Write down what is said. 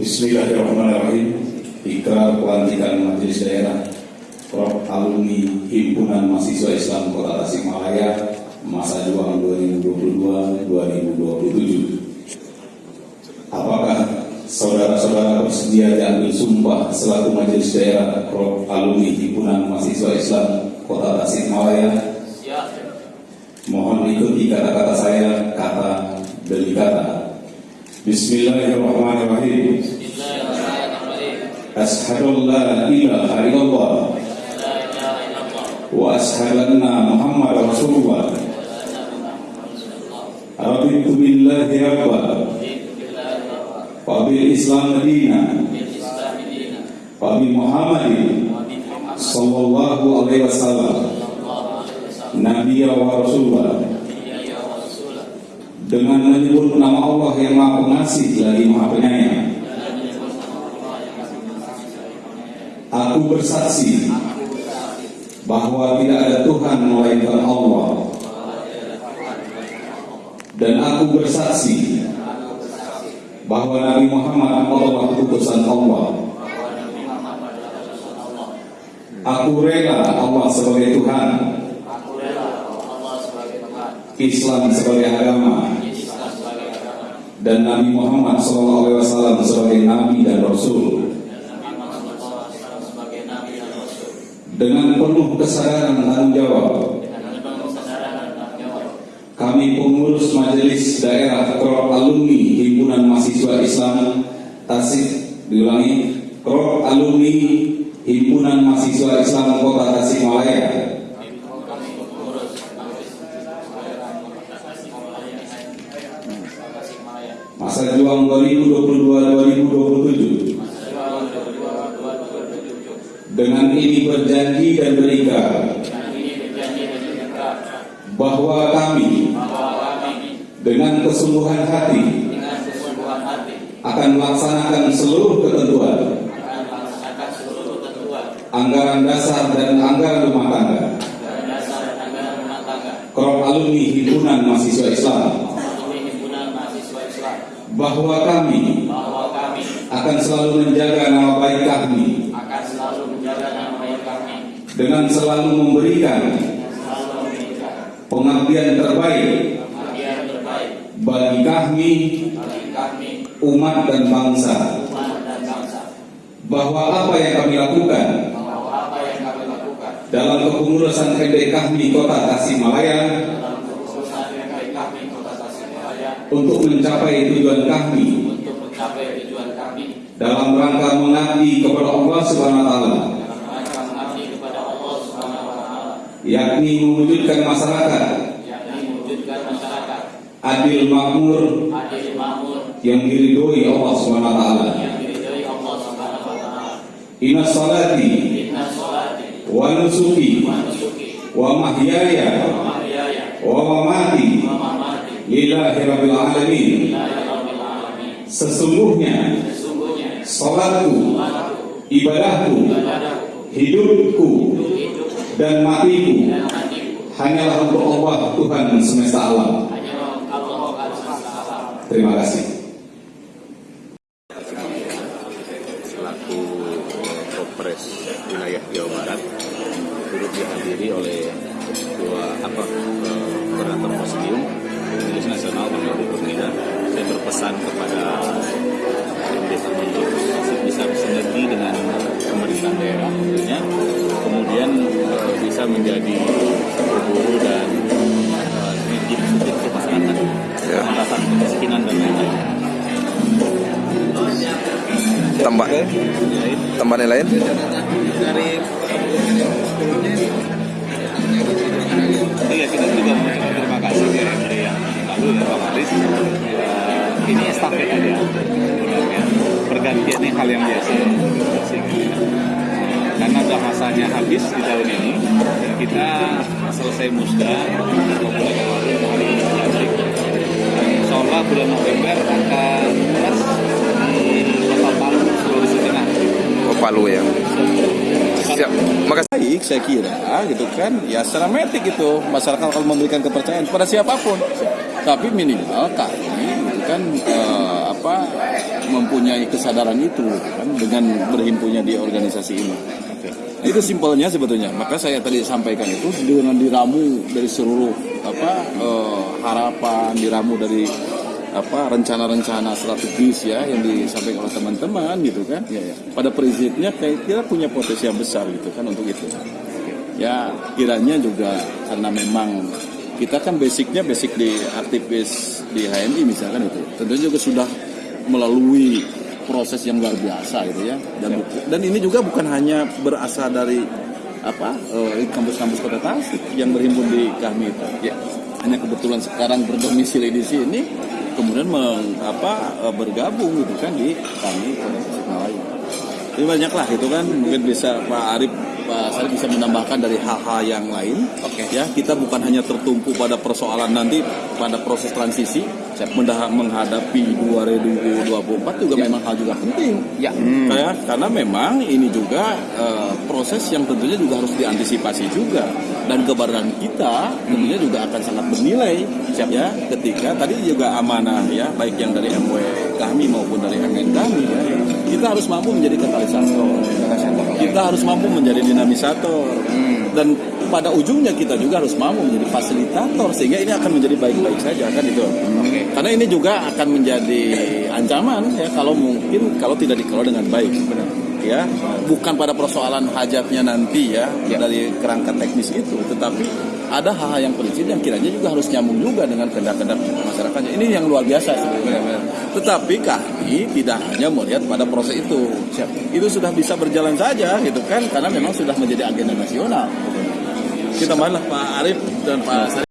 Bismillahirrahmanirrahim Ikrar pelantikan Majelis Daerah Prof. Alumni Himpunan Mahasiswa Islam Kota Tasikmalaya Masa Juang 2022-2027 Apakah saudara-saudara bersedia diambil sumpah selaku Majelis Daerah Prof. Alumni Himpunan Mahasiswa Islam Kota Tasikmalaya? Ya. Mohon ikuti kata-kata saya, kata demi kata. بسم الله الرحمن الرحيم. أشهد أن لا إله إلا الله. وأشهد أن محمد رسول الله. رضيت بالله ربا وبالإسلام دينا. وبمحمد صلى الله عليه وسلم. نبيا ورسولا. Dengan menyebut nama Allah yang Maha Pengasih lagi Maha Penyayang. Aku bersaksi bahwa tidak ada Tuhan melainkan Allah. Dan aku bersaksi bahwa Nabi Muhammad adalah utusan Allah. Aku rela Allah sebagai Tuhan, Islam sebagai agama, dan Nabi Muhammad SAW sebagai Nabi dan Rasul. Dengan penuh kesadaran tanggung jawab. Kami pengurus majelis daerah Krop Alumni Himpunan Mahasiswa Islam Tasik diulangi Krop Alumni Himpunan Mahasiswa Islam Kota Tasikmalaya juang 2022-2027 dengan ini berjanji dan berikan bahwa kami dengan kesungguhan hati akan melaksanakan seluruh ketentuan anggaran dasar dan anggaran rumah tangga. Krop alumni himpunan mahasiswa Islam bahwa kami akan selalu menjaga nama baik kami. dengan selalu memberikan pengabdian terbaik bagi kami umat dan bangsa. bahwa apa yang kami lakukan dalam kepengurusan PD kami Kota Tasikmalaya untuk mencapai tujuan kami. Dalam rangka mengabdi kepada Allah Subhanahu wa taala. Yakni mewujudkan masyarakat. Adil makmur. Yang diridhoi Allah Subhanahu wa taala. Inna salati wa nusuki wa mahyaya wa mamati lillahi rabbil alamin sesungguhnya salatku ibadahku hidupku dan matiku hanyalah untuk Allah Tuhan semesta alam. Terima kasih. Selaku Kopres wilayah Jawa Barat turut dihadiri oleh ketua apa eh, koordinator Posidium Majelis Nasional Pemilu Pemina saya berpesan kepada untuk bisa bersinergi dengan pemerintahan daerah tentunya. Kemudian eh, bisa menjadi guru dan eh, sinergi positif untuk masyarakat. Pengentasan kemiskinan dan lain-lain. Tambah. Tambah lain dari iya kita juga mengucapkan terima kasih ya dari yang lalu ya Pak Aris Ya, ini estafet aja. Sebenarnya pergantian ini hal yang biasa. Karena sudah masanya habis di tahun ini kita selesai musda bulan lalu. Hari ini Insya bulan November akan di Kota Palu Sulawesi Tengah. Oh, Palu ya baik saya kira gitu kan ya secara metik itu masyarakat kalau memberikan kepercayaan pada siapa pun tapi minimal kami gitu kan eh, apa mempunyai kesadaran itu gitu kan dengan berhimpunnya di organisasi ini Oke. Itu simpelnya sebetulnya. Maka saya tadi sampaikan itu dengan diramu dari seluruh apa eh, harapan, diramu dari apa rencana-rencana strategis ya yang disampaikan oleh teman-teman gitu kan. Pada prinsipnya kayak kita punya potensi yang besar gitu kan untuk itu. Ya kiranya juga karena memang kita kan basicnya basic di aktivis di HMI misalkan itu. Tentunya juga sudah melalui proses yang luar biasa gitu ya. Dan buku- dan ini juga bukan hanya berasal dari apa eh, kampus-kampus kota Tasik yang berhimpun di kami itu. Ya, hanya kebetulan sekarang berdomisili di sini, kemudian meng, apa eh, bergabung gitu kan di kami kota Tasikmalaya. Jadi banyaklah itu kan mungkin bisa Pak Arif Pak Sarif bisa menambahkan dari hal-hal yang lain. Oke. Ya kita bukan hanya tertumpu pada persoalan nanti pada proses transisi menghadapi 2024 juga memang hal juga penting. Ya. Kayak karena memang ini juga eh, proses yang tentunya juga harus diantisipasi juga. Dan kebaran kita tentunya juga akan sangat bernilai ya. ketika tadi juga amanah ya baik yang dari MW kami maupun dari MN kami ya. Kita harus mampu menjadi katalisator. Kita harus mampu menjadi dinamisator. Dan pada ujungnya kita juga harus mampu menjadi fasilitator sehingga ini akan menjadi baik-baik saja kan itu karena ini juga akan menjadi ancaman ya kalau mungkin kalau tidak dikelola dengan baik. Ya bukan pada persoalan hajatnya nanti ya, dari kerangka teknis itu tetapi ada hal-hal yang prinsip yang kiranya juga harus nyambung juga dengan kehendak-kehendak masyarakatnya. Ini yang luar biasa sebenarnya. Tetapi kami tidak hanya melihat pada proses itu. Itu sudah bisa berjalan saja gitu kan karena memang sudah menjadi agenda nasional. Kita marilah Pak Arif dan Pak Sarif